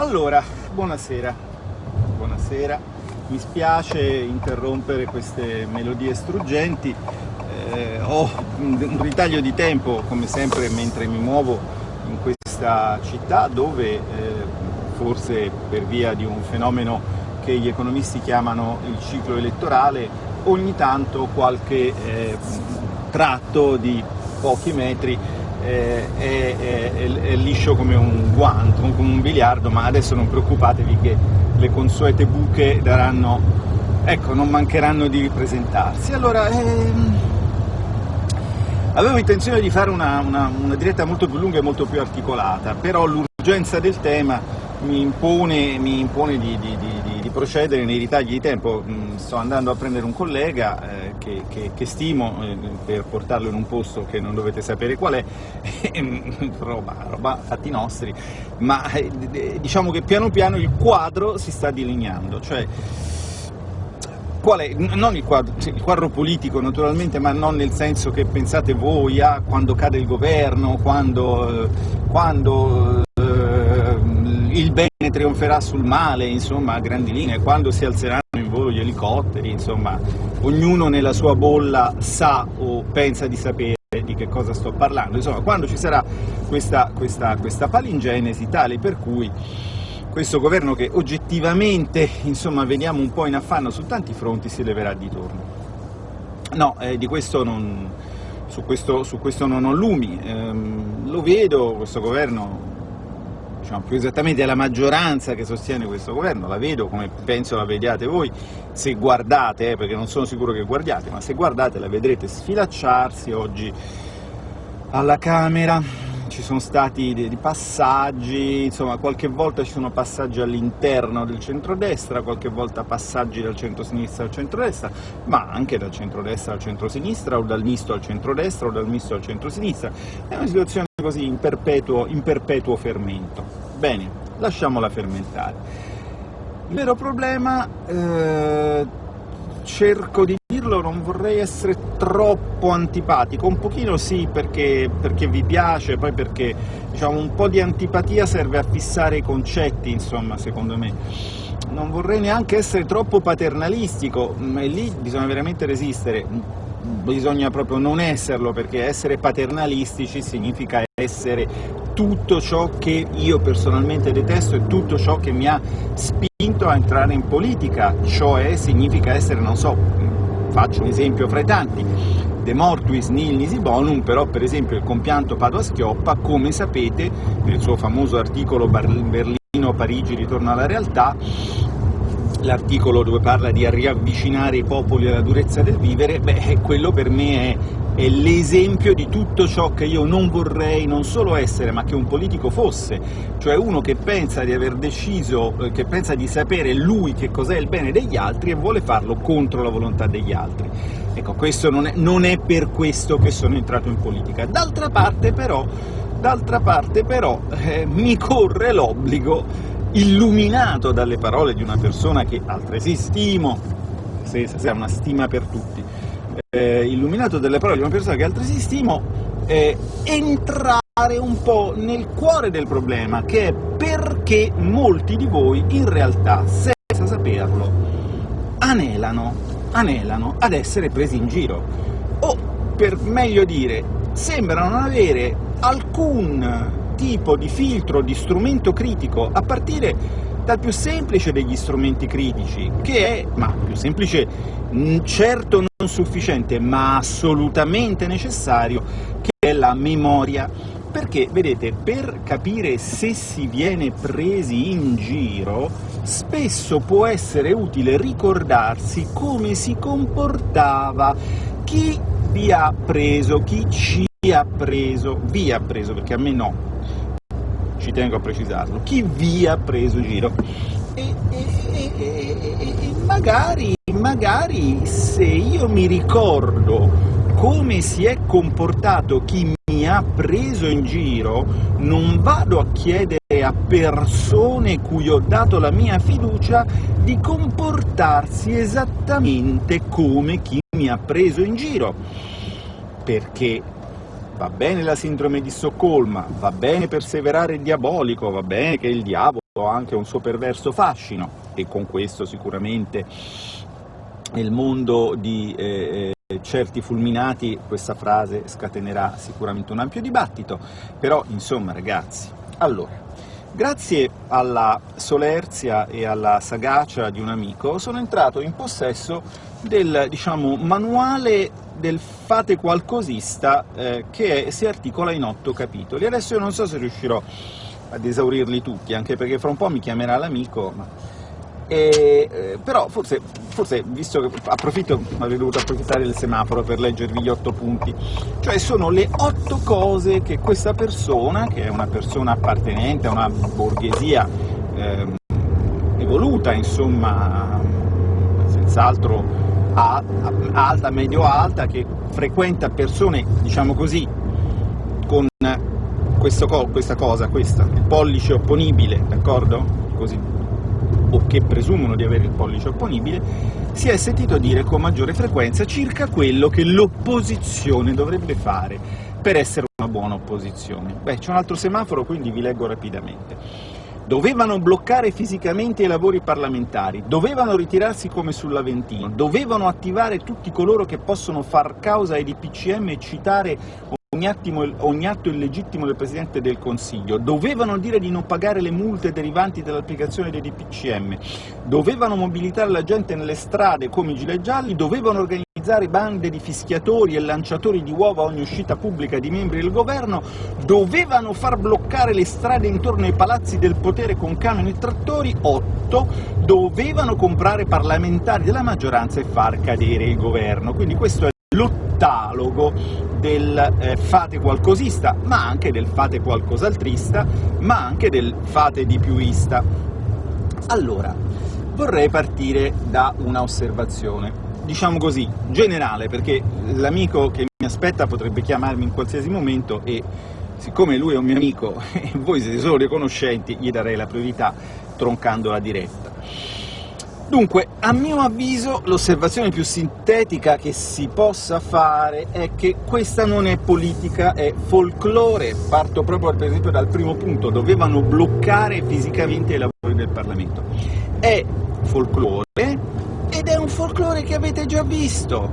Allora, buonasera, buonasera, mi spiace interrompere queste melodie struggenti, eh, ho un ritaglio di tempo come sempre mentre mi muovo in questa città dove eh, forse per via di un fenomeno che gli economisti chiamano il ciclo elettorale ogni tanto qualche eh, tratto di pochi metri è, è, è, è, liscio come un guanto, come un biliardo, ma adesso non preoccupatevi che le consuete buche daranno, ecco, non mancheranno di ripresentarsi. Allora, ehm, avevo intenzione di fare una, una, una diretta molto più lunga e molto più articolata, però l'urgenza del tema mi impone, mi impone di, di, di, di, procedere nei ritagli di tempo. Mm, sto andando a prendere un collega eh, che, che, che, stimo eh, per portarlo in un posto che non dovete sapere qual è, roba, roba fatti nostri, ma eh, diciamo che piano piano il quadro si sta delineando. Cioè, qual è? Non il quadro, il quadro, politico naturalmente, ma non nel senso che pensate voi a quando cade il governo, quando, quando il bene trionferà sul male, insomma, a grandi linee, quando si alzeranno elicotteri, insomma, ognuno nella sua bolla sa o pensa di sapere di che cosa sto parlando, insomma, quando ci sarà questa, questa, questa palingenesi tale per cui questo governo che oggettivamente, insomma, vediamo un po' in affanno su tanti fronti, si leverà di torno. No, eh, di questo non, su, questo, su questo non ho lumi, ehm, lo vedo, questo governo diciamo, più esattamente è la maggioranza che sostiene questo governo, la vedo come penso la vediate voi, se guardate, eh, perché non sono sicuro che guardiate, ma se guardate la vedrete sfilacciarsi oggi alla Camera, ci sono stati dei passaggi, insomma qualche volta ci sono passaggi all'interno del centrodestra, qualche volta passaggi dal centro-sinistra al centrodestra, ma anche dal centrodestra al centro-sinistra o dal misto al centrodestra o dal misto al centro-sinistra. È una situazione così in perpetuo, in perpetuo fermento. Bene, lasciamola fermentare. Il vero problema, eh, cerco di dirlo, non vorrei essere troppo antipatico, un pochino sì perché, perché vi piace, poi perché diciamo, un po' di antipatia serve a fissare i concetti, insomma, secondo me. Non vorrei neanche essere troppo paternalistico, ma lì bisogna veramente resistere, bisogna proprio non esserlo, perché essere paternalistici significa essere tutto ciò che io personalmente detesto e tutto ciò che mi ha spinto a entrare in politica, cioè significa essere, non so, faccio un esempio fra i tanti, De mortuis nil nisi bonum, però per esempio il compianto Padua-Schioppa, come sapete, nel suo famoso articolo Berlino-Parigi ritorno alla realtà, l'articolo dove parla di riavvicinare i popoli alla durezza del vivere, beh, quello per me è è l'esempio di tutto ciò che io non vorrei non solo essere, ma che un politico fosse, cioè uno che pensa di aver deciso, eh, che pensa di sapere lui che cos'è il bene degli altri e vuole farlo contro la volontà degli altri. Ecco, questo non è, non è per questo che sono entrato in politica. D'altra parte però, parte, però eh, mi corre l'obbligo, illuminato dalle parole di una persona che altresì stimo, se, se una stima per tutti, eh, illuminato dalle parole di una persona che altresì stimo, eh, entrare un po' nel cuore del problema, che è perché molti di voi in realtà, senza saperlo, anelano, anelano ad essere presi in giro, o per meglio dire, sembrano non avere alcun tipo di filtro, di strumento critico, a partire dal più semplice degli strumenti critici, che è, ma più semplice, certo non sufficiente, ma assolutamente necessario, che è la memoria. Perché, vedete, per capire se si viene presi in giro, spesso può essere utile ricordarsi come si comportava chi vi ha preso, chi ci ha preso, vi ha preso, perché a me no, ci tengo a precisarlo, chi vi ha preso giro. E, e, e, e magari, magari se io mi ricordo come si è comportato chi mi ha preso in giro, non vado a chiedere a persone cui ho dato la mia fiducia di comportarsi esattamente come chi mi ha preso in giro, perché va bene la sindrome di Stoccolma, va bene perseverare il diabolico, va bene che il diavolo ha anche un suo perverso fascino, e con questo sicuramente nel mondo di eh, eh, certi fulminati questa frase scatenerà sicuramente un ampio dibattito, però insomma ragazzi, allora, grazie alla solerzia e alla sagacia di un amico sono entrato in possesso del diciamo, manuale del fate qualcosista eh, che si articola in otto capitoli. Adesso io non so se riuscirò ad esaurirli tutti, anche perché fra un po' mi chiamerà l'amico, ma... E, eh, però forse, forse, visto che approfitto, avrei dovuto approfittare del semaforo per leggervi gli otto punti, cioè sono le otto cose che questa persona, che è una persona appartenente a una borghesia eh, evoluta, insomma, senz'altro alta, medio-alta, che frequenta persone, diciamo così, con questo, questa cosa, questa, il pollice opponibile, d'accordo? Così, o che presumono di avere il pollice opponibile, si è sentito dire con maggiore frequenza circa quello che l'opposizione dovrebbe fare per essere una buona opposizione. Beh, c'è un altro semaforo, quindi vi leggo rapidamente dovevano bloccare fisicamente i lavori parlamentari, dovevano ritirarsi come sull'Aventino, dovevano attivare tutti coloro che possono far causa ai DPCM e citare ogni, attimo, ogni atto illegittimo del Presidente del Consiglio, dovevano dire di non pagare le multe derivanti dall'applicazione dei DPCM, dovevano mobilitare la gente nelle strade come i gilet gialli, dovevano organizzare bande di fischiatori e lanciatori di uova a ogni uscita pubblica di membri del governo, dovevano far bloccare le strade intorno ai palazzi del potere con camion e trattori, 8, dovevano comprare parlamentari della maggioranza e far cadere il governo. Quindi questo è l'ottalogo del eh, fate qualcosista, ma anche del fate qualcos'altrista, ma anche del fate di piuista. Allora, vorrei partire da una osservazione, diciamo così, generale, perché l'amico che mi aspetta potrebbe chiamarmi in qualsiasi momento e siccome lui è un mio amico e voi siete solo dei conoscenti, gli darei la priorità troncando la diretta. Dunque, a mio avviso, l'osservazione più sintetica che si possa fare è che questa non è politica, è folklore. Parto proprio, per esempio, dal primo punto, dovevano bloccare fisicamente i lavori del Parlamento. È folklore, ed è un folklore che avete già visto.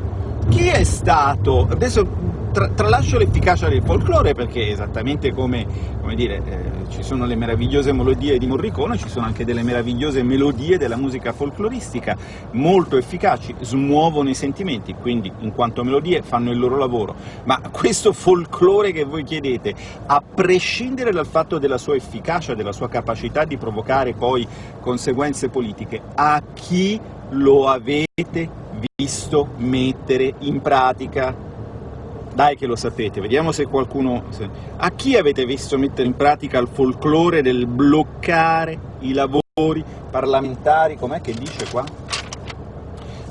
Chi è stato... adesso tra, tralascio l'efficacia del folklore perché esattamente come, come dire, eh, ci sono le meravigliose melodie di Morricone, ci sono anche delle meravigliose melodie della musica folkloristica, molto efficaci, smuovono i sentimenti, quindi in quanto melodie fanno il loro lavoro, ma questo folklore che voi chiedete, a prescindere dal fatto della sua efficacia, della sua capacità di provocare poi conseguenze politiche, a chi lo avete visto mettere in pratica? Dai che lo sapete, vediamo se qualcuno... A chi avete visto mettere in pratica il folklore del bloccare i lavori parlamentari, com'è che dice qua?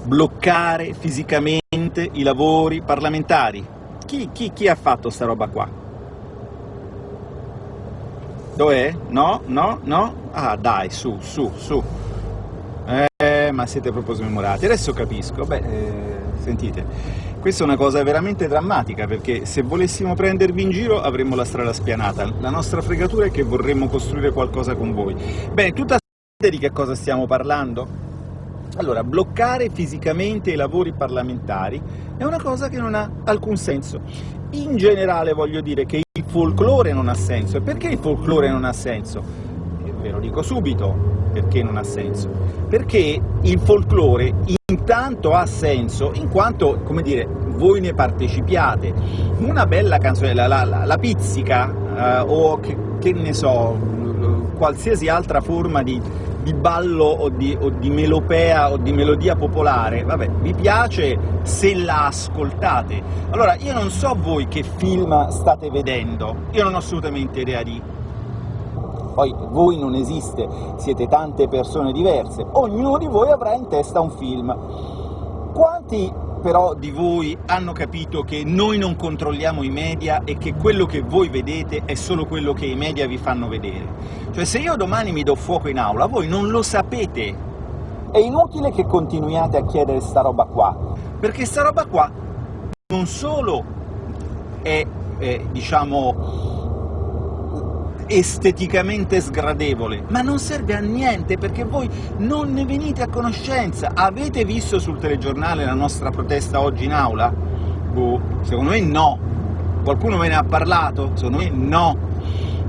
Bloccare fisicamente i lavori parlamentari. Chi, chi, chi ha fatto sta roba qua? Dov'è? No? No? No? Ah dai, su, su, su. Eh, ma siete proprio smemorati. Adesso capisco. Beh, eh, sentite. Questa è una cosa veramente drammatica, perché se volessimo prendervi in giro avremmo la strada spianata. La nostra fregatura è che vorremmo costruire qualcosa con voi. Bene, tutta di che cosa stiamo parlando? Allora, bloccare fisicamente i lavori parlamentari è una cosa che non ha alcun senso. In generale voglio dire che il folklore non ha senso. E perché il folklore non ha senso? Ve lo dico subito perché non ha senso. Perché il folklore intanto ha senso in quanto, come dire, voi ne partecipiate. Una bella canzone, la, la, la pizzica, eh, o che, che, ne so, qualsiasi altra forma di, di ballo o di, o di, melopea o di melodia popolare, vabbè, vi piace se la ascoltate. Allora, io non so voi che film state vedendo, io non ho assolutamente idea di poi voi non esiste, siete tante persone diverse, ognuno di voi avrà in testa un film. Quanti però di voi hanno capito che noi non controlliamo i media e che quello che voi vedete è solo quello che i media vi fanno vedere? Cioè se io domani mi do fuoco in aula, voi non lo sapete. È inutile che continuiate a chiedere sta roba qua, perché sta roba qua non solo è, è diciamo, esteticamente sgradevole, ma non serve a niente perché voi non ne venite a conoscenza. Avete visto sul telegiornale la nostra protesta oggi in aula? Boh, secondo me no. Qualcuno ve ne ha parlato? Secondo me no.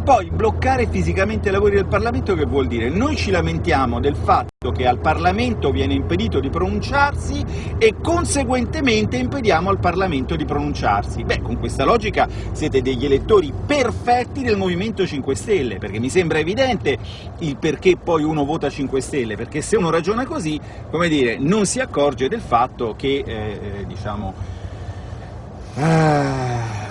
Poi bloccare fisicamente i lavori del Parlamento che vuol dire? Noi ci lamentiamo del fatto che al Parlamento viene impedito di pronunciarsi e conseguentemente impediamo al Parlamento di pronunciarsi. Beh, con questa logica siete degli elettori perfetti del Movimento 5 Stelle, perché mi sembra evidente il perché poi uno vota 5 Stelle, perché se uno ragiona così, come dire, non si accorge del fatto che, eh, eh diciamo... Ah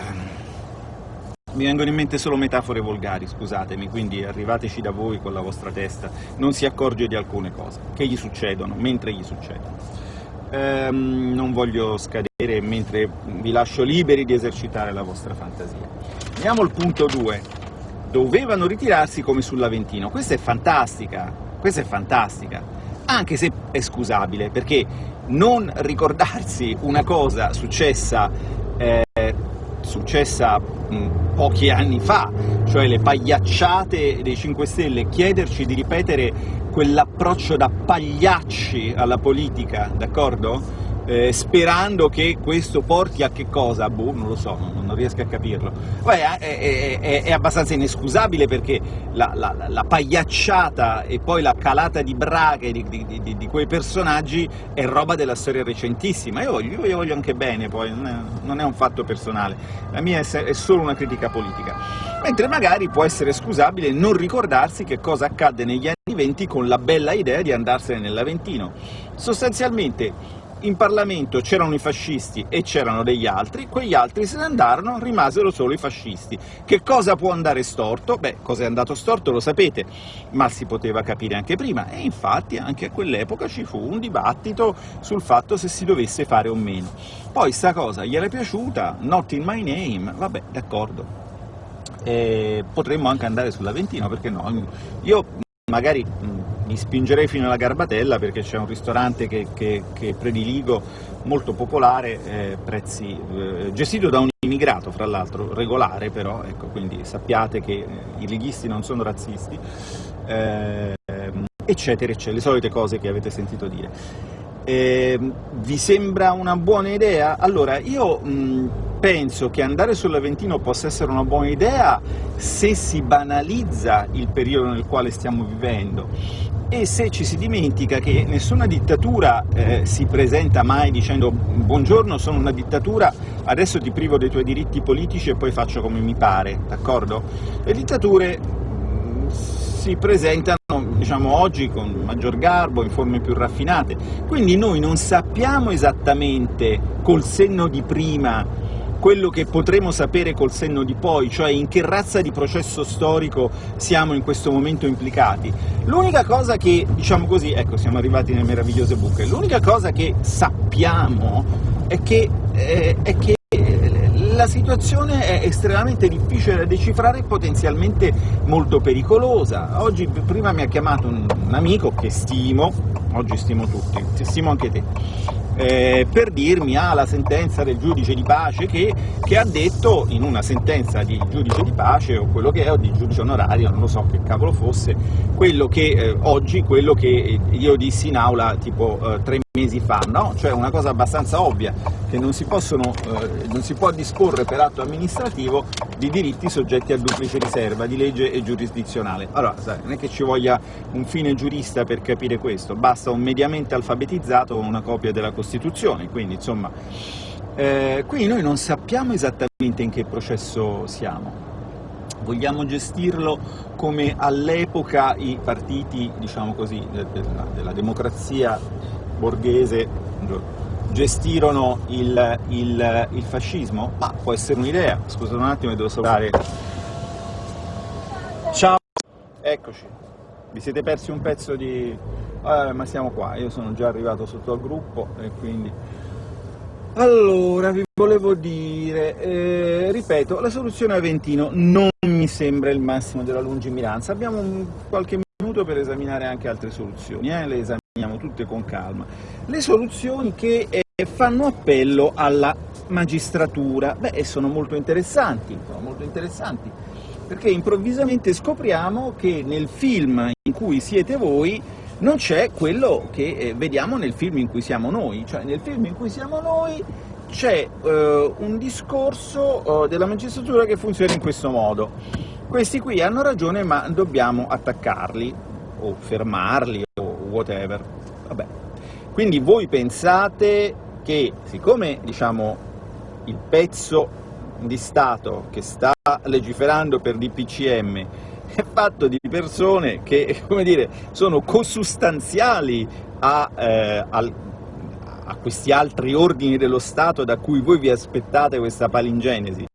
mi vengono in mente solo metafore volgari, scusatemi, quindi arrivateci da voi con la vostra testa, non si accorge di alcune cose che gli succedono, mentre gli succedono. Ehm, non voglio scadere mentre vi lascio liberi di esercitare la vostra fantasia. Andiamo al punto 2. Dovevano ritirarsi come sull'Aventino. Questa è fantastica, questa è fantastica, anche se è scusabile, perché non ricordarsi una cosa successa eh, successa mh, pochi anni fa, cioè le pagliacciate dei 5 Stelle, chiederci di ripetere quell'approccio da pagliacci alla politica, d'accordo? Eh, sperando che questo porti a che cosa? Boh, non lo so, non, non riesco a capirlo. Poi è, è, è, è abbastanza inescusabile perché la, la, la, pagliacciata e poi la calata di braghe di, di, di, di, quei personaggi è roba della storia recentissima. Io voglio, io voglio anche bene, poi non, non è, un fatto personale, la mia è solo una critica politica. Mentre magari può essere scusabile non ricordarsi che cosa accadde negli anni venti con la bella idea di andarsene nell'Aventino. Sostanzialmente in Parlamento c'erano i fascisti e c'erano degli altri, quegli altri se ne andarono, rimasero solo i fascisti. Che cosa può andare storto? Beh, cosa è andato storto lo sapete, ma si poteva capire anche prima, e infatti anche a quell'epoca ci fu un dibattito sul fatto se si dovesse fare o meno. Poi sta cosa gli era piaciuta, not in my name, vabbè, d'accordo. potremmo anche andare sull'Aventino, perché no? Io magari mi spingerei fino alla Garbatella perché c'è un ristorante che, che, che prediligo, molto popolare, eh, prezzi, eh, gestito da un immigrato fra l'altro, regolare però, ecco, quindi sappiate che eh, i leghisti non sono razzisti, eh, eccetera, eccetera, le solite cose che avete sentito dire. Eh, vi sembra una buona idea? Allora, io mh, penso che andare sull'Aventino possa essere una buona idea se si banalizza il periodo nel quale stiamo vivendo e se ci si dimentica che nessuna dittatura eh, si presenta mai dicendo buongiorno sono una dittatura, adesso ti privo dei tuoi diritti politici e poi faccio come mi pare, d'accordo? Le dittature si presentano diciamo, oggi con maggior garbo, in forme più raffinate, quindi noi non sappiamo esattamente col senno di prima quello che potremo sapere col senno di poi, cioè in che razza di processo storico siamo in questo momento implicati. L'unica cosa che, diciamo così, ecco siamo arrivati nelle meravigliose buche, l'unica cosa che sappiamo è che, eh, è che situazione è estremamente difficile da decifrare e potenzialmente molto pericolosa. Oggi, prima mi ha chiamato un, un amico che stimo, oggi stimo tutti, stimo anche te, eh, per dirmi ah, la sentenza del giudice di pace che, che, ha detto in una sentenza di giudice di pace o quello che è, o di giudice onorario, non lo so che cavolo fosse, quello che eh, oggi, quello che io dissi in aula tipo eh, tre mesi fa, no? Cioè una cosa abbastanza ovvia, che non si, possono, eh, non si può disporre per atto amministrativo di diritti soggetti a duplice riserva di legge e giurisdizionale. Allora, sai, non è che ci voglia un fine giurista per capire questo, basta un mediamente alfabetizzato con una copia della Costituzione, quindi insomma... Eh, quindi noi non sappiamo esattamente in che processo siamo. Vogliamo gestirlo come all'epoca i partiti, diciamo così, della, della democrazia borghese gestirono il, il, il fascismo? Ma può essere un'idea. Scusate un attimo, devo salutare. Ciao! Eccoci. Vi siete persi un pezzo di... Eh, ma siamo qua, io sono già arrivato sotto al gruppo e quindi... Allora, vi volevo dire, eh, ripeto, la soluzione Aventino non mi sembra il massimo della lungimiranza, abbiamo qualche minuto per esaminare anche altre soluzioni, eh? le tutte con calma. Le soluzioni che eh, fanno appello alla magistratura, beh, sono molto interessanti, sono molto interessanti. perché improvvisamente scopriamo che nel film in cui siete voi non c'è quello che eh, vediamo nel film in cui siamo noi, cioè nel film in cui siamo noi c'è eh, un discorso eh, della magistratura che funziona in questo modo. Questi qui hanno ragione ma dobbiamo attaccarli, o fermarli, o whatever. Vabbè. Quindi voi pensate che, siccome diciamo, il pezzo di Stato che sta legiferando per DPCM è fatto di persone che dire, sono consustanziali a, eh, al, a questi altri ordini dello Stato da cui voi vi aspettate questa palingenesi.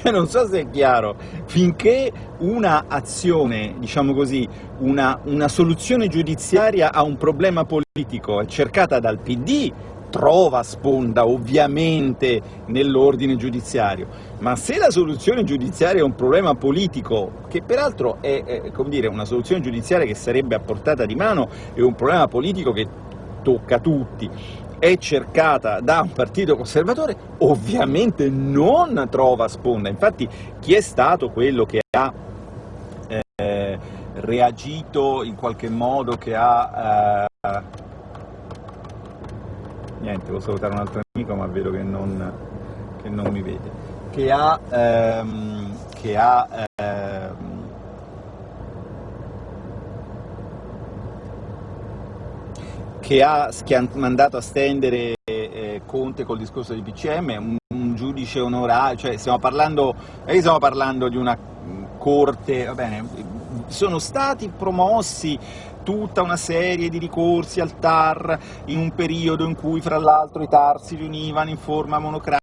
Non so se è chiaro, finché una azione, diciamo così, una, una soluzione giudiziaria a un problema politico è cercata dal PD, trova sponda ovviamente nell'ordine giudiziario, ma se la soluzione giudiziaria è un problema politico, che peraltro è, è dire, una soluzione giudiziaria che sarebbe a portata di mano, è un problema politico che tocca tutti, è cercata da un partito conservatore, ovviamente non trova sponda. Infatti chi è stato quello che ha eh, reagito in qualche modo, che ha... Eh, niente, devo salutare un altro amico ma vedo che non, che non mi vede, che ha, ehm, che ha ehm, che ha, mandato a stendere eh, Conte col discorso di PCM, un, un giudice onorario, cioè stiamo parlando, eh, stiamo parlando di una corte, va bene, sono stati promossi tutta una serie di ricorsi al TAR in un periodo in cui fra l'altro i TAR si riunivano in forma monocratica,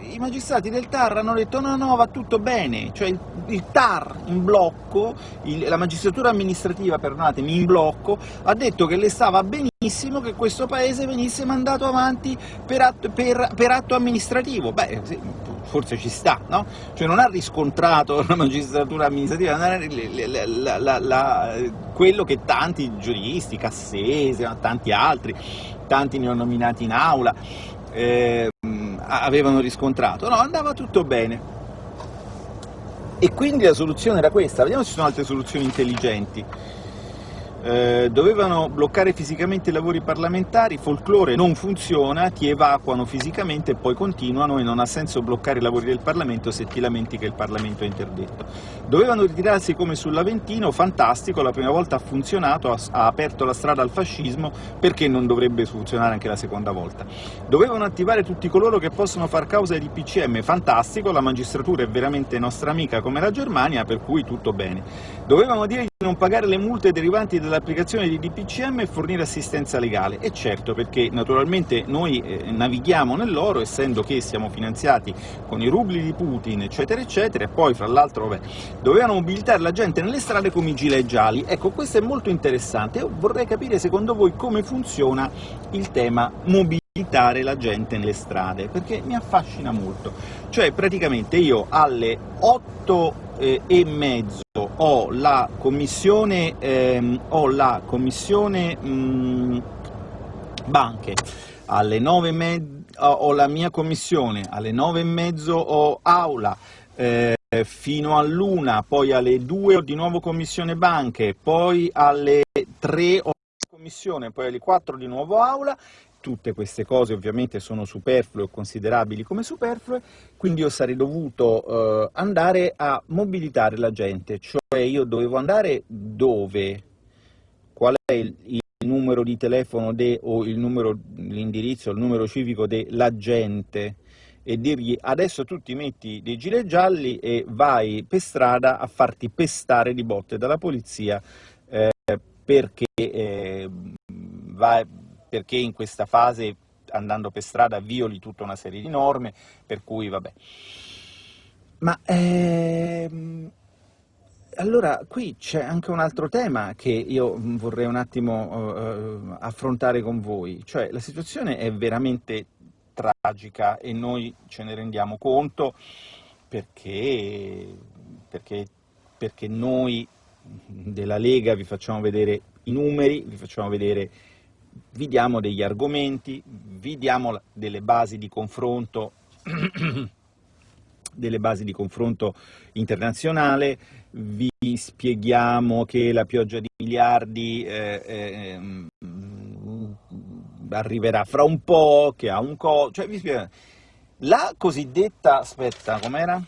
i magistrati del TAR hanno detto no, no, va tutto bene, cioè il, TAR in blocco, il, la magistratura amministrativa, perdonatemi, in blocco, ha detto che le stava benissimo che questo paese venisse mandato avanti per atto, per, per atto amministrativo. Beh, sì, forse ci sta, no? Cioè non ha riscontrato la magistratura amministrativa la, la, la, quello che tanti giuristi, Cassese, tanti altri, tanti ne ho nominati in aula, eh, avevano riscontrato. No, andava tutto bene. E quindi la soluzione era questa. Vediamo se ci sono altre soluzioni intelligenti. Eh, dovevano bloccare fisicamente i lavori parlamentari, folklore non funziona, ti evacuano fisicamente e poi continuano e non ha senso bloccare i lavori del Parlamento se ti lamenti che il Parlamento è interdetto. Dovevano ritirarsi come sull'Aventino, fantastico, la prima volta ha funzionato, ha, aperto la strada al fascismo, perché non dovrebbe funzionare anche la seconda volta? Dovevano attivare tutti coloro che possono far causa di PCM, fantastico, la magistratura è veramente nostra amica come la Germania, per cui tutto bene. Dovevano dire di non pagare le multe derivanti dall'applicazione di DPCM e fornire assistenza legale. E certo, perché naturalmente noi eh, navighiamo nell'oro, essendo che siamo finanziati con i rubli di Putin, eccetera, eccetera, e poi, fra l'altro, dovevano mobilitare la gente nelle strade come i gilet gialli. Ecco, questo è molto interessante. Io vorrei capire, secondo voi, come funziona il tema mobilitare la gente nelle strade, perché mi affascina molto. Cioè, praticamente io alle 8 eh, e mezzo ho la commissione, ehm, ho la commissione mh, mm, banche, alle 9 e ho la mia commissione, alle 9 e mezzo ho aula, eh, fino all'una, poi alle 2 ho di nuovo commissione banche, poi alle 3 ho commissione, poi alle 4 di nuovo aula tutte queste cose ovviamente sono superflue o considerabili come superflue, quindi io sarei dovuto eh, andare a mobilitare la gente, cioè io dovevo andare dove? Qual è il, il numero di telefono de, o l'indirizzo, il numero civico della gente e dirgli adesso tu ti metti dei gilet gialli e vai per strada a farti pestare di botte dalla polizia eh, perché eh, vai, perché in questa fase andando per strada violi tutta una serie di norme, per cui vabbè. Ma ehm, allora qui c'è anche un altro tema che io vorrei un attimo eh, affrontare con voi, cioè la situazione è veramente tragica e noi ce ne rendiamo conto perché, perché, perché noi della Lega vi facciamo vedere i numeri, vi facciamo vedere vi diamo degli argomenti, vi diamo delle basi di confronto basi di confronto internazionale, vi spieghiamo che la pioggia di miliardi eh, eh, arriverà fra un po', che ha un co... cioè vi spieghiamo. La cosiddetta... aspetta, com'era?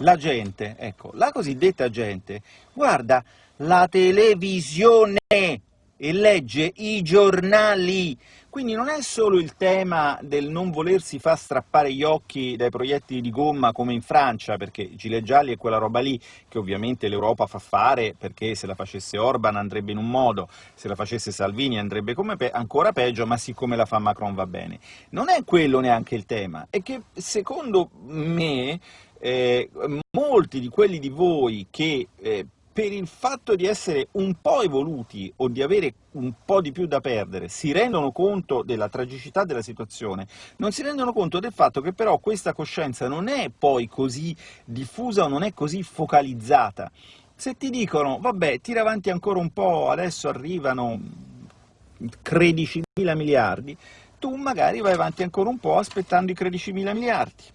La gente, ecco, la cosiddetta gente guarda la televisione e legge i giornali, quindi non è solo il tema del non volersi far strappare gli occhi dai proiettili di gomma come in Francia, perché gilet gialli è quella roba lì che ovviamente l'Europa fa fare, perché se la facesse Orban andrebbe in un modo, se la facesse Salvini andrebbe pe ancora peggio, ma siccome la fa Macron va bene. Non è quello neanche il tema, è che secondo me eh, molti di quelli di voi che eh, per il fatto di essere un po' evoluti o di avere un po' di più da perdere, si rendono conto della tragicità della situazione, non si rendono conto del fatto che però questa coscienza non è poi così diffusa o non è così focalizzata. Se ti dicono, vabbè, tira avanti ancora un po', adesso arrivano 13 mila miliardi, tu magari vai avanti ancora un po' aspettando i 13 mila miliardi.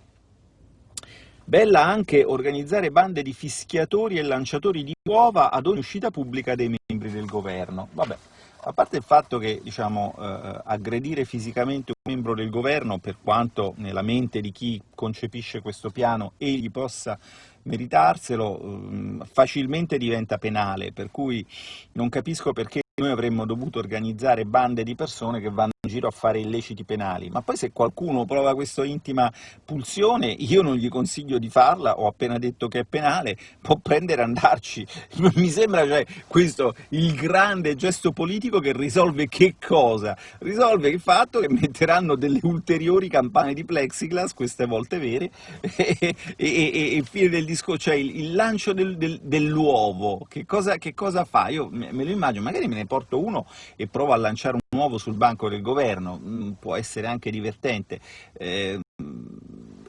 Bella anche organizzare bande di fischiatori e lanciatori di uova ad ogni uscita pubblica dei membri del governo. Vabbè, a parte il fatto che diciamo, eh, aggredire fisicamente un membro del governo, per quanto nella mente di chi concepisce questo piano egli possa meritarselo, eh, facilmente diventa penale, per cui non capisco perché noi avremmo dovuto organizzare bande di persone che vanno giro a fare illeciti penali, ma poi se qualcuno prova questa intima pulsione, io non gli consiglio di farla, ho appena detto che è penale, può prendere e andarci. Mi sembra cioè, questo il grande gesto politico che risolve che cosa? Risolve il fatto che metteranno delle ulteriori campane di plexiglass, queste volte vere, e, e, e, e fine del discorso, cioè il, il lancio del, del, dell'uovo, che cosa, che cosa fa? Io me lo immagino, magari me ne porto uno e provo a lanciare un uovo sul banco del governo, mm, può essere anche divertente. Eh,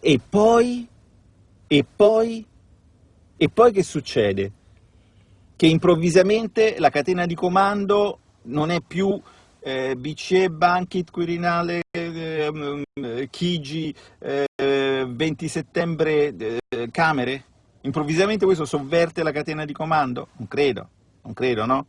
e poi? E poi? E poi che succede? Che improvvisamente la catena di comando non è più eh, BCE, Bankit, Quirinale, eh, Chigi, eh, 20 settembre, eh, Camere? Improvvisamente questo sovverte la catena di comando? Non credo, non credo, no?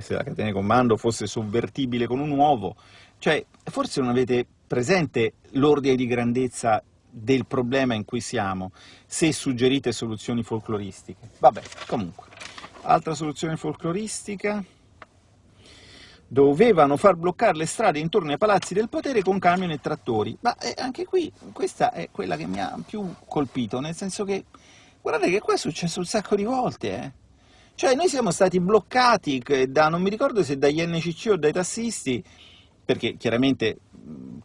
se la catena di comando fosse sovvertibile con un uovo, cioè forse non avete presente l'ordine di grandezza del problema in cui siamo, se suggerite soluzioni folcloristiche. Vabbè, comunque. Altra soluzione folcloristica? Dovevano far bloccare le strade intorno ai palazzi del potere con camion e trattori. Ma eh, anche qui, questa è quella che mi ha più colpito, nel senso che, guardate che qua è successo un sacco di volte, eh. Cioè noi siamo stati bloccati da, non mi ricordo se dagli NCC o dai tassisti, perché chiaramente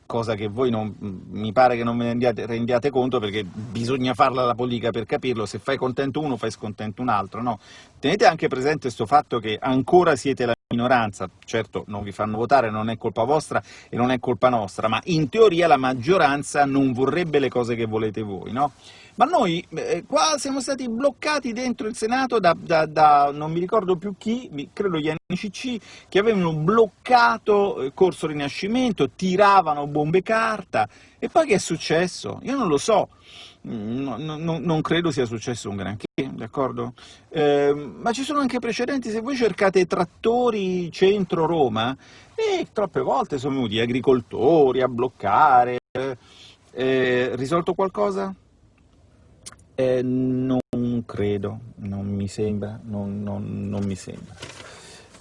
cosa che voi non, mi pare che non ve ne rendiate conto perché bisogna farla la politica per capirlo, se fai contento uno fai scontento un altro, no? Tenete anche presente questo fatto che ancora siete la minoranza, certo non vi fanno votare, non è colpa vostra e non è colpa nostra, ma in teoria la maggioranza non vorrebbe le cose che volete voi, no? Ma noi eh, qua siamo stati bloccati dentro il Senato da, da, da, non mi ricordo più chi, credo gli NCC, che avevano bloccato il Corso Rinascimento, tiravano bombe carta, e poi che è successo? Io non lo so, no, no, non credo sia successo un granché, d'accordo? Eh, ma ci sono anche precedenti, se voi cercate trattori centro-Roma, e troppe volte sono venuti agricoltori a bloccare, eh, risolto qualcosa? Eh, non credo, non mi sembra, non, non, non mi sembra.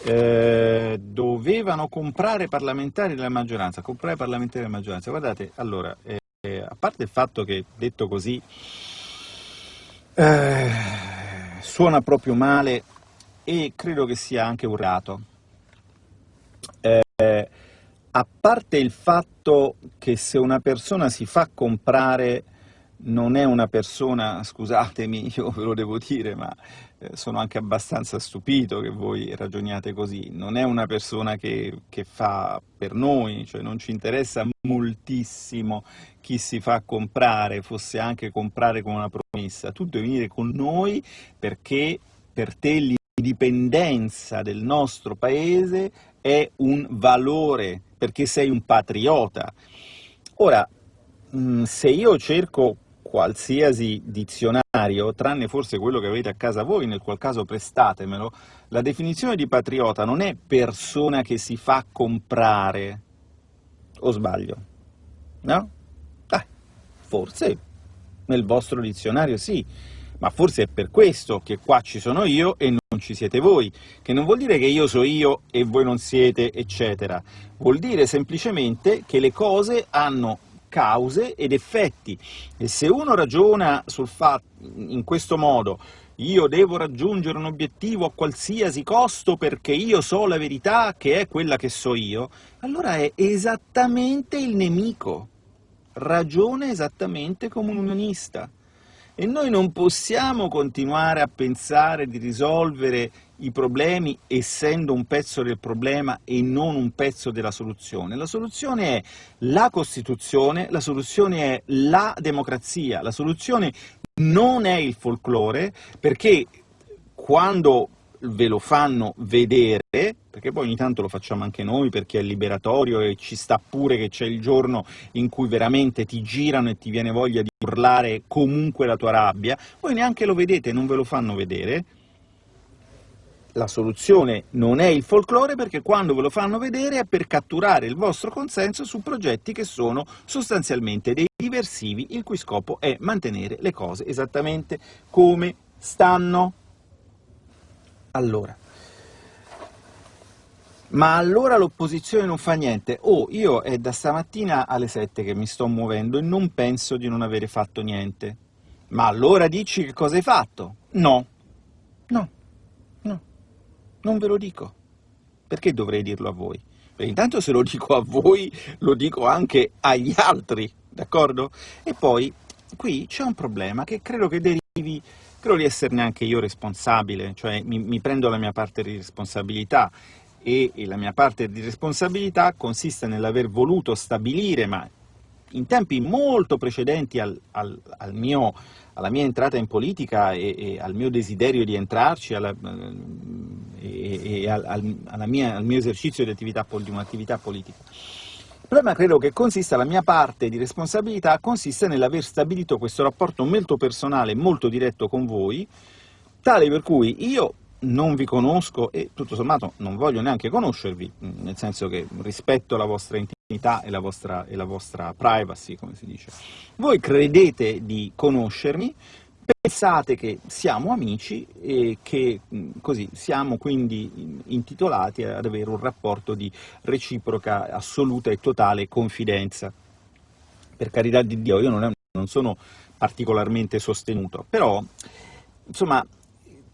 Eh, dovevano comprare parlamentari della maggioranza, comprare parlamentari della maggioranza, guardate, allora, eh, a parte il fatto che, detto così, eh, suona proprio male e credo che sia anche urlato, eh, a parte il fatto che se una persona si fa comprare non è una persona, scusatemi, io ve lo devo dire, ma eh, sono anche abbastanza stupito che voi ragioniate così, non è una persona che, che, fa per noi, cioè non ci interessa moltissimo chi si fa comprare, fosse anche comprare con una promessa, tu devi venire con noi perché per te l'indipendenza del nostro paese è un valore, perché sei un patriota. Ora, mm, se io cerco qualsiasi dizionario, tranne forse quello che avete a casa voi, nel qual caso prestatemelo, la definizione di patriota non è persona che si fa comprare, o sbaglio? No? Eh, forse nel vostro dizionario sì, ma forse è per questo che qua ci sono io e non ci siete voi, che non vuol dire che io so io e voi non siete, eccetera. Vuol dire semplicemente che le cose hanno cause ed effetti, e se uno ragiona sul fatto, in questo modo, io devo raggiungere un obiettivo a qualsiasi costo perché io so la verità che è quella che so io, allora è esattamente il nemico, ragiona esattamente come un unionista. E noi non possiamo continuare a pensare di risolvere i problemi essendo un pezzo del problema e non un pezzo della soluzione. La soluzione è la Costituzione, la soluzione è la democrazia, la soluzione non è il folklore, perché quando ve lo fanno vedere, perché poi ogni tanto lo facciamo anche noi perché è liberatorio e ci sta pure che c'è il giorno in cui veramente ti girano e ti viene voglia di urlare comunque la tua rabbia, voi neanche lo vedete, non ve lo fanno vedere, la soluzione non è il folklore perché quando ve lo fanno vedere è per catturare il vostro consenso su progetti che sono sostanzialmente dei diversivi il cui scopo è mantenere le cose esattamente come stanno. Allora, ma allora l'opposizione non fa niente. Oh, io è da stamattina alle 7 che mi sto muovendo e non penso di non avere fatto niente. Ma allora dici che cosa hai fatto? No, no, no, non ve lo dico. Perché dovrei dirlo a voi? Perché intanto se lo dico a voi, lo dico anche agli altri, d'accordo? E poi, qui c'è un problema che credo che derivi credo di esserne anche io responsabile, cioè mi, mi prendo la mia parte di responsabilità e, e, la mia parte di responsabilità consiste nell'aver voluto stabilire, ma in tempi molto precedenti al, al, al mio, alla mia entrata in politica e, e, al mio desiderio di entrarci alla, e, e al, mia, al, mio esercizio di, attività, di un'attività politica. Il problema credo che consista, la mia parte di responsabilità consiste nell'aver stabilito questo rapporto molto personale, molto diretto con voi, tale per cui io non vi conosco e tutto sommato non voglio neanche conoscervi, nel senso che rispetto la vostra intimità e la vostra, e la vostra privacy, come si dice. Voi credete di conoscermi, pensate che siamo amici e che così siamo quindi intitolati ad avere un rapporto di reciproca, assoluta e totale confidenza. Per carità di Dio, io non, è, non sono particolarmente sostenuto, però insomma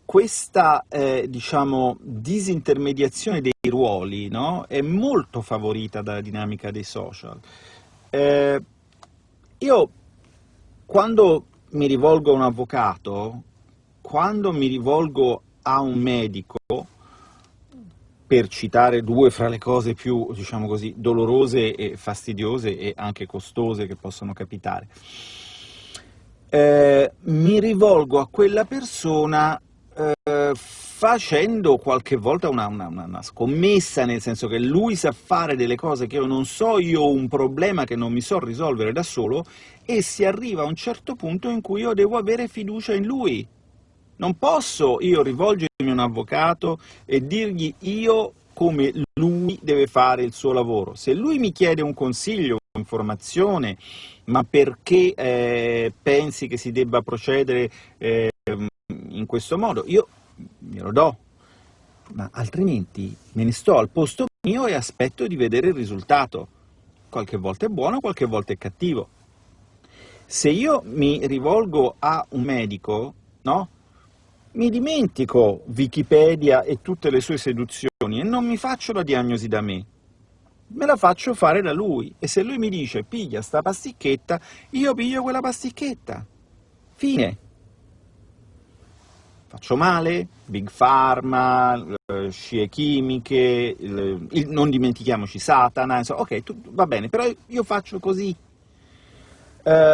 questa eh, diciamo, disintermediazione dei ruoli no? è molto favorita dalla dinamica dei social. Eh, io quando mi rivolgo a un avvocato, quando mi rivolgo a un medico, per citare due fra le cose più, diciamo così, dolorose e fastidiose e anche costose che possono capitare, eh, mi rivolgo a quella persona eh, facendo qualche volta una, una, una, scommessa, nel senso che lui sa fare delle cose che io non so, io ho un problema che non mi so risolvere da solo, e si arriva a un certo punto in cui io devo avere fiducia in lui. Non posso io rivolgermi a un avvocato e dirgli io come lui deve fare il suo lavoro. Se lui mi chiede un consiglio, un'informazione, ma perché eh, pensi che si debba procedere eh, in questo modo, io glielo do, ma altrimenti me ne sto al posto mio e aspetto di vedere il risultato. Qualche volta è buono, qualche volta è cattivo. Se io mi rivolgo a un medico, no? Mi dimentico Wikipedia e tutte le sue seduzioni e non mi faccio la diagnosi da me. Me la faccio fare da lui e se lui mi dice piglia sta pasticchetta, io piglio quella pasticchetta. Fine faccio male, Big Pharma, eh, scie chimiche, il, il, non dimentichiamoci Satana, insomma, ok, tu, va bene, però io faccio così. Eh,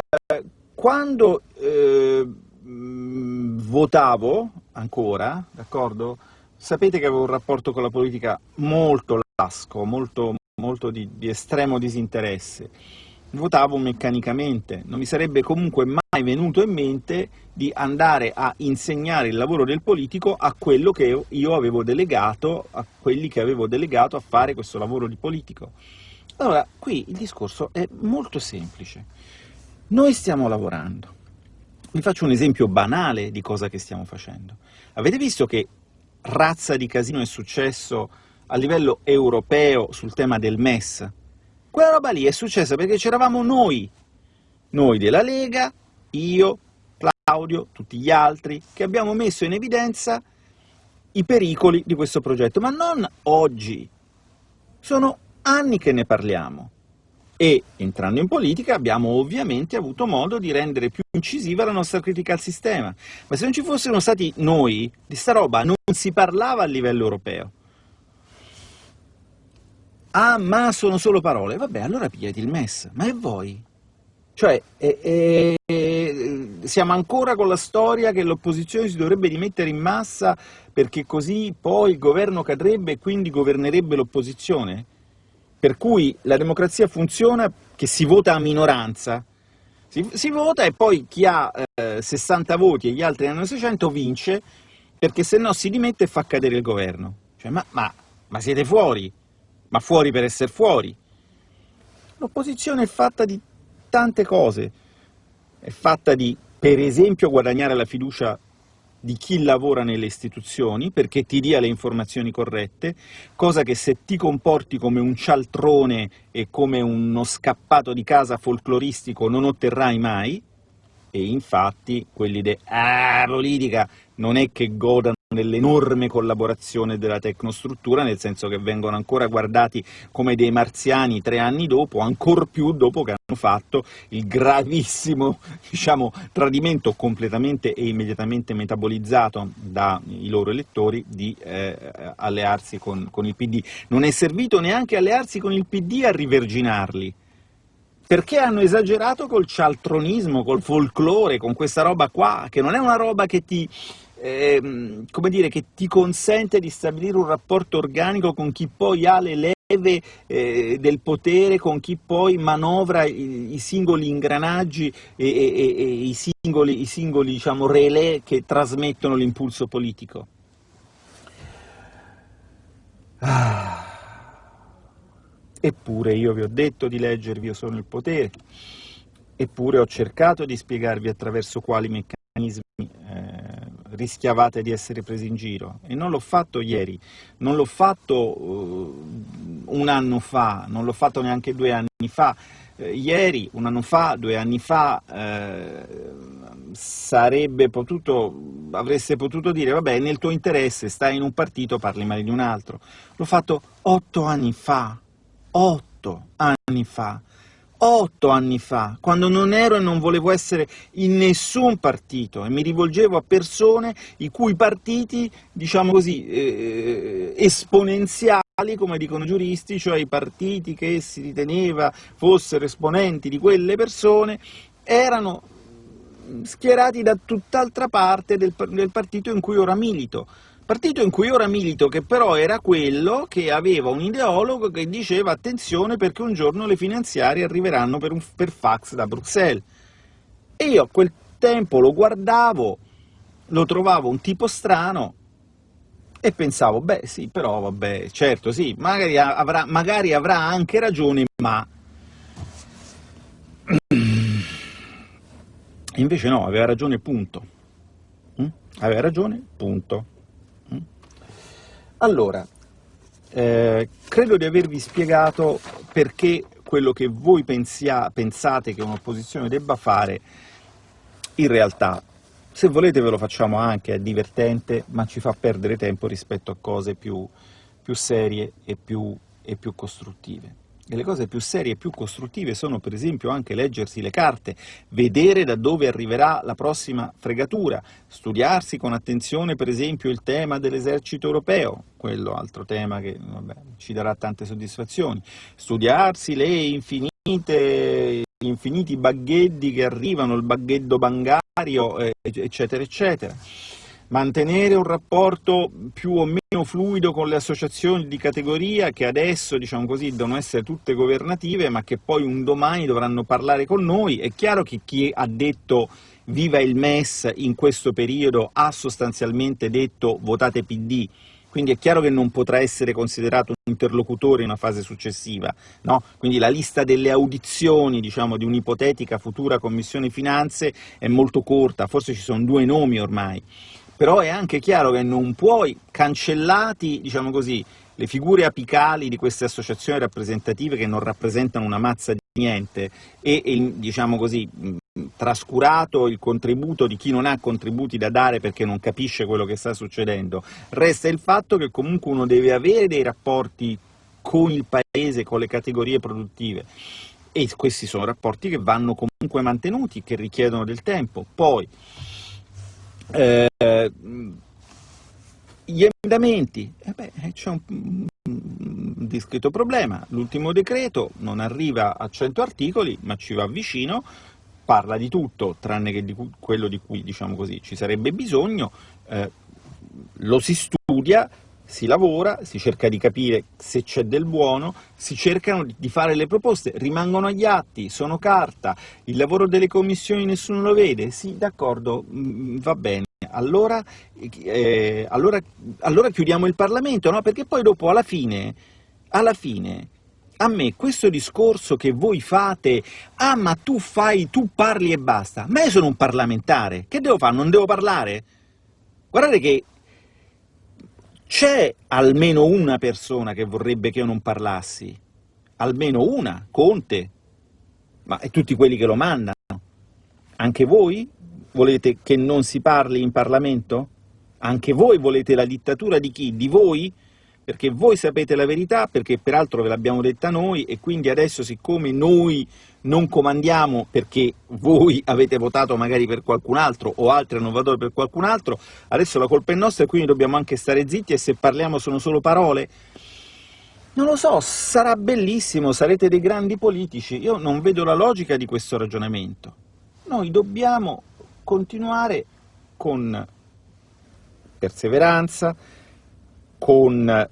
quando eh, votavo ancora, d'accordo? Sapete che avevo un rapporto con la politica molto lasco, molto, molto di, di estremo disinteresse. votavo meccanicamente, non mi sarebbe comunque mai venuto in mente di andare a insegnare il lavoro del politico a quello che io avevo delegato, a quelli che avevo delegato a fare questo lavoro di politico. Allora, qui il discorso è molto semplice. Noi stiamo lavorando. Vi faccio un esempio banale di cosa che stiamo facendo. Avete visto che razza di casino è successo a livello europeo sul tema del MES? Quella roba lì è successa perché c'eravamo noi, noi della Lega, io, Claudio, tutti gli altri, che abbiamo messo in evidenza i pericoli di questo progetto, ma non oggi. Sono anni che ne parliamo e, entrando in politica, abbiamo ovviamente avuto modo di rendere più incisiva la nostra critica al sistema. Ma se non ci fossero stati noi, di sta roba non si parlava a livello europeo. Ah, ma sono solo parole. Vabbè, allora pigliati il MES. Ma e voi? Cioè, eh, eh, siamo ancora con la storia che l'opposizione si dovrebbe rimettere in massa perché così poi il governo cadrebbe e quindi governerebbe l'opposizione? per cui la democrazia funziona che si vota a minoranza, si, si vota e poi chi ha eh, 60 voti e gli altri hanno 600 vince, perché se no si dimette e fa cadere il governo. Cioè, ma, ma, ma siete fuori? Ma fuori per essere fuori? L'opposizione è fatta di tante cose, è fatta di, per esempio, guadagnare la fiducia di chi lavora nelle istituzioni perché ti dia le informazioni corrette, cosa che se ti comporti come un cialtrone e come uno scappato di casa folcloristico non otterrai mai, e infatti quelli de «ah, politica» non è che godano nell'enorme collaborazione della tecnostruttura, nel senso che vengono ancora guardati come dei marziani tre anni dopo, ancor più dopo che hanno fatto il gravissimo diciamo, tradimento completamente e immediatamente metabolizzato dai loro elettori di eh, allearsi con, con il PD. Non è servito neanche allearsi con il PD a riverginarli, perché hanno esagerato col cialtronismo, col folklore, con questa roba qua, che non è una roba che ti ehm, come dire, che ti consente di stabilire un rapporto organico con chi poi ha le leve eh, del potere, con chi poi manovra i, i singoli ingranaggi e, e, e, i singoli, i singoli diciamo, relè che trasmettono l'impulso politico. Ah. Eppure io vi ho detto di leggervi Io sono il potere, eppure ho cercato di spiegarvi attraverso quali meccanismi eh, rischiavate di essere presi in giro. E non l'ho fatto ieri, non l'ho fatto uh, un anno fa, non l'ho fatto neanche due anni fa. Eh, ieri, un anno fa, due anni fa, eh, sarebbe potuto, avreste potuto dire vabbè, nel tuo interesse, stai in un partito, parli male di un altro. L'ho fatto otto anni fa, otto anni fa otto anni fa, quando non ero e non volevo essere in nessun partito e mi rivolgevo a persone i cui partiti, diciamo così, eh, esponenziali, come dicono i giuristi, cioè i partiti che si riteneva fossero esponenti di quelle persone, erano schierati da tutt'altra parte del, del partito in cui ora milito partito in cui ora milito, che però era quello che aveva un ideologo che diceva attenzione perché un giorno le finanziarie arriveranno per, un, per fax da Bruxelles. E io a quel tempo lo guardavo, lo trovavo un tipo strano, e pensavo, beh sì, però vabbè, certo sì, magari avrà, magari avrà anche ragione, ma... Invece no, aveva ragione, punto. Mm? Aveva ragione, punto. Allora, eh, credo di avervi spiegato perché quello che voi pensia, pensate che un'opposizione debba fare, in realtà, se volete ve lo facciamo anche, è divertente, ma ci fa perdere tempo rispetto a cose più, più serie e più, e più costruttive. Le cose più serie e più costruttive sono per esempio anche leggersi le carte, vedere da dove arriverà la prossima fregatura, studiarsi con attenzione per esempio il tema dell'esercito europeo, quello altro tema che vabbè, ci darà tante soddisfazioni, studiarsi le infinite, gli infiniti baghetti che arrivano, il baghetto bancario, eccetera, eccetera mantenere un rapporto più o meno fluido con le associazioni di categoria che adesso, diciamo così, devono essere tutte governative, ma che poi un domani dovranno parlare con noi. È chiaro che chi ha detto viva il MES in questo periodo ha sostanzialmente detto votate PD, quindi è chiaro che non potrà essere considerato un interlocutore in una fase successiva, no? quindi la lista delle audizioni diciamo, di un'ipotetica futura Commissione Finanze è molto corta, forse ci sono due nomi ormai, però è anche chiaro che non puoi, cancellati diciamo così, le figure apicali di queste associazioni rappresentative che non rappresentano una mazza di niente e, e diciamo così, trascurato il contributo di chi non ha contributi da dare perché non capisce quello che sta succedendo, resta il fatto che comunque uno deve avere dei rapporti con il paese, con le categorie produttive e questi sono rapporti che vanno comunque mantenuti, che richiedono del tempo. Poi, eh, gli emendamenti, eh beh, c'è un, un discreto problema, l'ultimo decreto non arriva a 100 articoli ma ci va vicino, parla di tutto tranne che di quello di cui diciamo così, ci sarebbe bisogno, eh, lo si studia, si lavora, si cerca di capire se c'è del buono, si cercano di fare le proposte, rimangono agli atti, sono carta, il lavoro delle commissioni nessuno lo vede, sì d'accordo, mm, va bene, allora, eh, allora, allora, chiudiamo il Parlamento, no? perché poi dopo alla fine, alla fine a me questo discorso che voi fate, ah ma tu fai, tu parli e basta, ma io sono un parlamentare, che devo fare, non devo parlare? Guardate che c'è almeno una persona che vorrebbe che io non parlassi, almeno una, Conte, ma e tutti quelli che lo mandano. Anche voi volete che non si parli in Parlamento? Anche voi volete la dittatura di chi? Di voi? Perché voi sapete la verità, perché peraltro ve l'abbiamo detta noi, e quindi adesso siccome noi non comandiamo perché voi avete votato magari per qualcun altro o altri hanno votato per qualcun altro, adesso la colpa è nostra e quindi dobbiamo anche stare zitti e se parliamo sono solo parole? Non lo so, sarà bellissimo, sarete dei grandi politici, io non vedo la logica di questo ragionamento. Noi dobbiamo continuare con perseveranza, con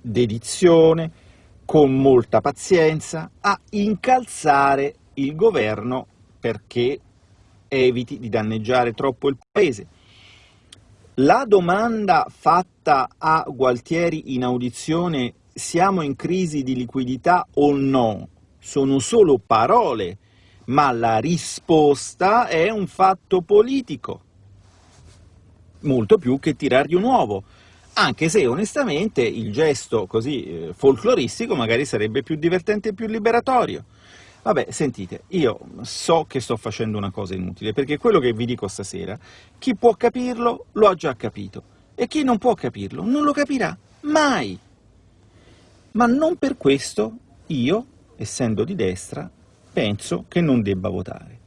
dedizione, con molta pazienza, a incalzare il governo perché eviti di danneggiare troppo il Paese. La domanda fatta a Gualtieri in audizione «siamo in crisi di liquidità o no?» sono solo parole, ma la risposta è un fatto politico, molto più che tirargli un uovo anche se onestamente il gesto così eh, folcloristico magari sarebbe più divertente e più liberatorio. Vabbè, sentite, io so che sto facendo una cosa inutile, perché quello che vi dico stasera, chi può capirlo lo ha già capito, e chi non può capirlo non lo capirà mai. Ma non per questo io, essendo di destra, penso che non debba votare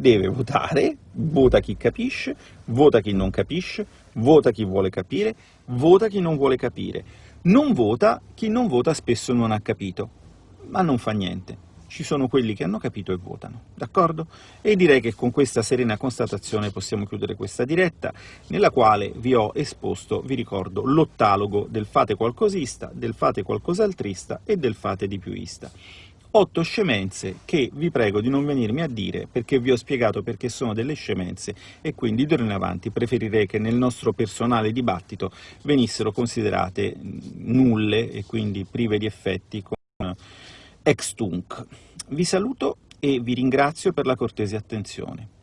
deve votare, vota chi capisce, vota chi non capisce, vota chi vuole capire, vota chi non vuole capire. Non vota chi non vota spesso non ha capito, ma non fa niente. Ci sono quelli che hanno capito e votano, d'accordo? E direi che con questa serena constatazione possiamo chiudere questa diretta, nella quale vi ho esposto, vi ricordo, l'ottalogo del fate qualcosista, del fate qualcosaltrista e del fate di piuista otto scemenze che vi prego di non venirmi a dire perché vi ho spiegato perché sono delle scemenze e quindi d'ora in avanti preferirei che nel nostro personale dibattito venissero considerate nulle e quindi prive di effetti con ex tunc. Vi saluto e vi ringrazio per la cortese attenzione.